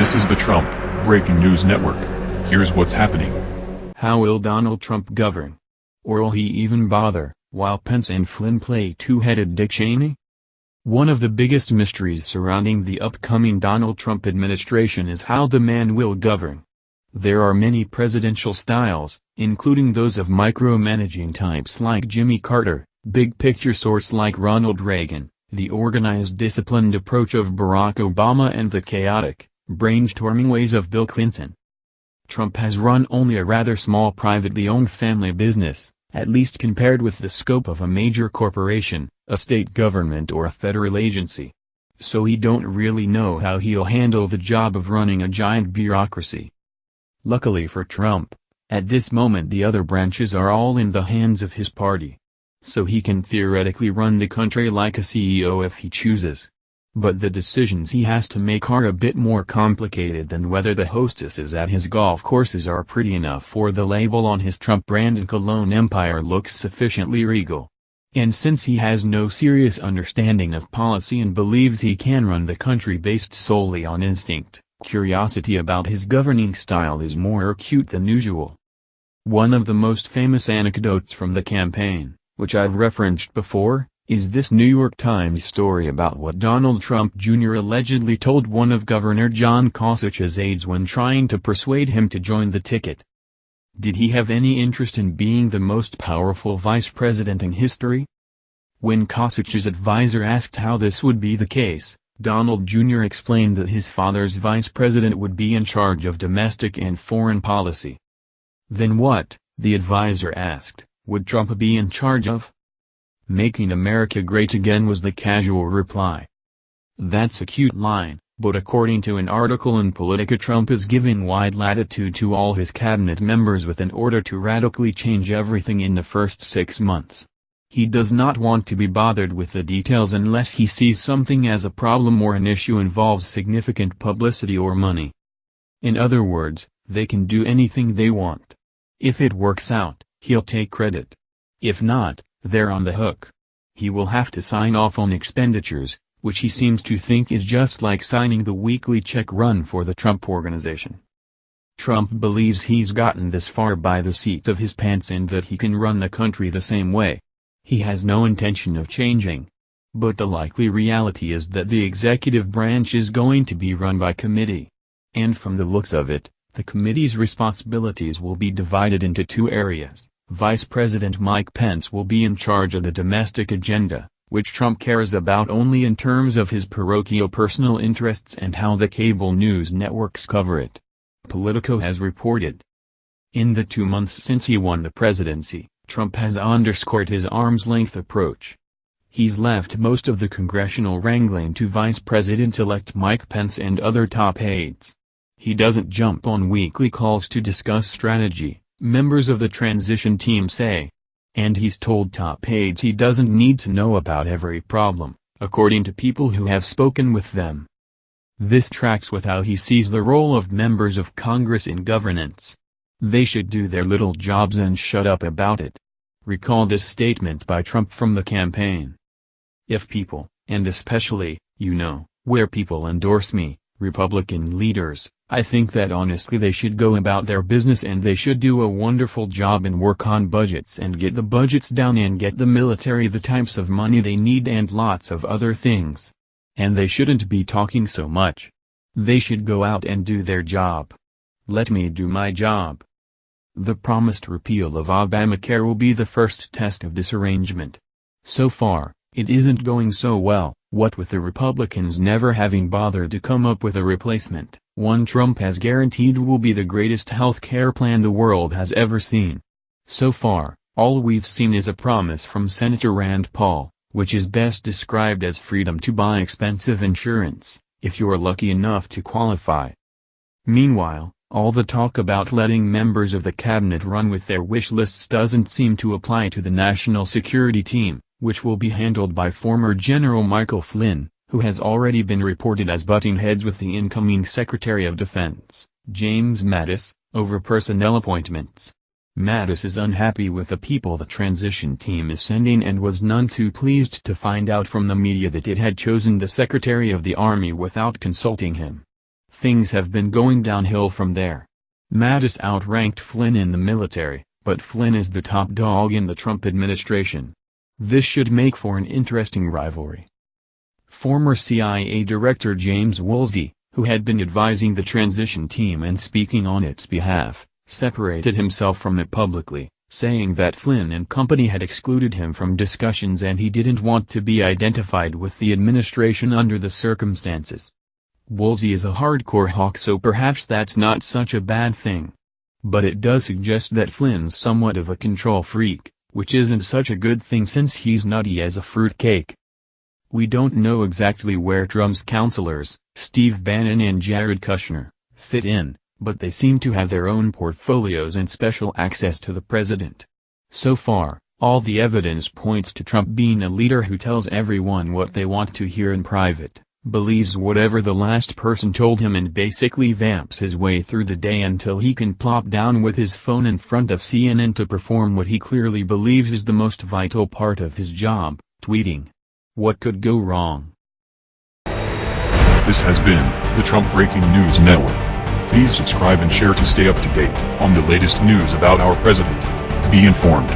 This is the Trump Breaking News Network. Here's what's happening. How will Donald Trump govern? Or will he even bother, while Pence and Flynn play two-headed Dick Cheney? One of the biggest mysteries surrounding the upcoming Donald Trump administration is how the man will govern. There are many presidential styles, including those of micromanaging types like Jimmy Carter, big-picture sorts like Ronald Reagan, the organized disciplined approach of Barack Obama and the chaotic, brainstorming ways of Bill Clinton. Trump has run only a rather small privately owned family business, at least compared with the scope of a major corporation, a state government or a federal agency. So he don't really know how he'll handle the job of running a giant bureaucracy. Luckily for Trump, at this moment the other branches are all in the hands of his party. So he can theoretically run the country like a CEO if he chooses. But the decisions he has to make are a bit more complicated than whether the hostesses at his golf courses are pretty enough for the label on his Trump-branded cologne empire looks sufficiently regal. And since he has no serious understanding of policy and believes he can run the country based solely on instinct, curiosity about his governing style is more acute than usual. One of the most famous anecdotes from the campaign, which I've referenced before, is this New York Times story about what Donald Trump Jr. allegedly told one of Governor John Kasich's aides when trying to persuade him to join the ticket. Did he have any interest in being the most powerful vice president in history? When Kasich's advisor asked how this would be the case, Donald Jr. explained that his father's vice president would be in charge of domestic and foreign policy. Then what, the advisor asked, would Trump be in charge of? Making America Great Again was the casual reply. That's a cute line, but according to an article in Politico Trump is giving wide latitude to all his cabinet members with an order to radically change everything in the first six months. He does not want to be bothered with the details unless he sees something as a problem or an issue involves significant publicity or money. In other words, they can do anything they want. If it works out, he'll take credit. If not, they're on the hook. He will have to sign off on expenditures, which he seems to think is just like signing the weekly check run for the Trump Organization. Trump believes he's gotten this far by the seats of his pants and that he can run the country the same way. He has no intention of changing. But the likely reality is that the executive branch is going to be run by committee. And from the looks of it, the committee's responsibilities will be divided into two areas. Vice President Mike Pence will be in charge of the domestic agenda, which Trump cares about only in terms of his parochial personal interests and how the cable news networks cover it. Politico has reported. In the two months since he won the presidency, Trump has underscored his arm's-length approach. He's left most of the congressional wrangling to Vice President-elect Mike Pence and other top aides. He doesn't jump on weekly calls to discuss strategy, members of the transition team say. And he's told top aides he doesn't need to know about every problem, according to people who have spoken with them. This tracks with how he sees the role of members of Congress in governance. They should do their little jobs and shut up about it. Recall this statement by Trump from the campaign. If people, and especially, you know, where people endorse me, Republican leaders, I think that honestly they should go about their business and they should do a wonderful job and work on budgets and get the budgets down and get the military the types of money they need and lots of other things. And they shouldn't be talking so much. They should go out and do their job. Let me do my job. The promised repeal of Obamacare will be the first test of this arrangement. So far, it isn't going so well, what with the Republicans never having bothered to come up with a replacement one Trump has guaranteed will be the greatest health care plan the world has ever seen. So far, all we've seen is a promise from Senator Rand Paul, which is best described as freedom to buy expensive insurance, if you're lucky enough to qualify. Meanwhile, all the talk about letting members of the cabinet run with their wish lists doesn't seem to apply to the national security team, which will be handled by former General Michael Flynn, who has already been reported as butting heads with the incoming Secretary of Defense, James Mattis, over personnel appointments. Mattis is unhappy with the people the transition team is sending and was none too pleased to find out from the media that it had chosen the Secretary of the Army without consulting him. Things have been going downhill from there. Mattis outranked Flynn in the military, but Flynn is the top dog in the Trump administration. This should make for an interesting rivalry. Former CIA Director James Woolsey, who had been advising the transition team and speaking on its behalf, separated himself from it publicly, saying that Flynn and company had excluded him from discussions and he didn't want to be identified with the administration under the circumstances. Woolsey is a hardcore hawk so perhaps that's not such a bad thing. But it does suggest that Flynn's somewhat of a control freak, which isn't such a good thing since he's nutty as a fruitcake. We don't know exactly where Trump's counselors, Steve Bannon and Jared Kushner, fit in, but they seem to have their own portfolios and special access to the president. So far, all the evidence points to Trump being a leader who tells everyone what they want to hear in private, believes whatever the last person told him and basically vamps his way through the day until he can plop down with his phone in front of CNN to perform what he clearly believes is the most vital part of his job, tweeting. What could go wrong? This has been the Trump Breaking News Network. Please subscribe and share to stay up to date on the latest news about our president. Be informed.